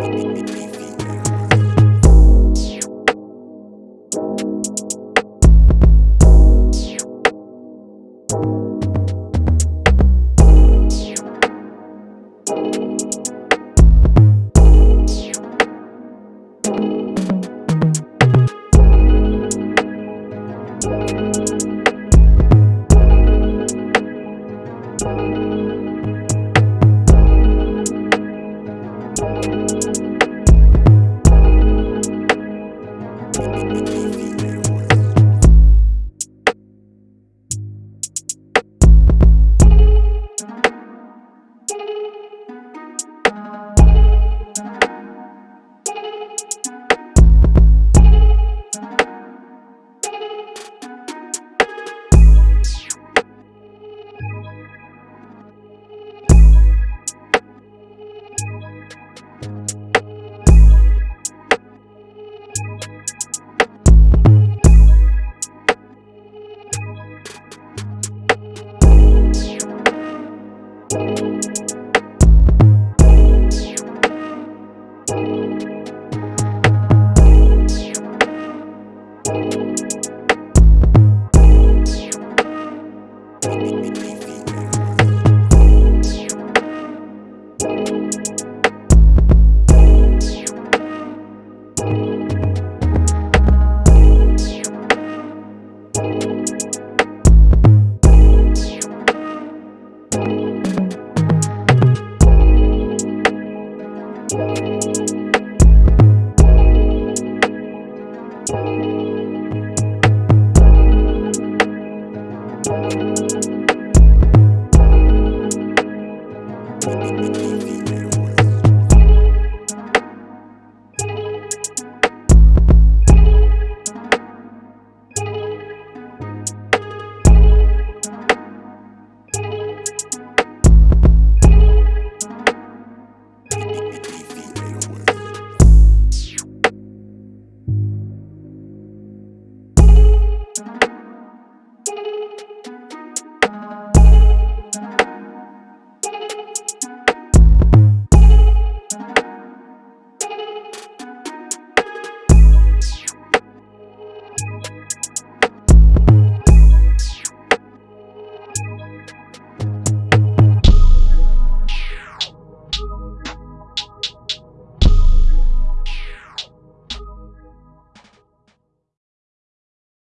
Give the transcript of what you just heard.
Thank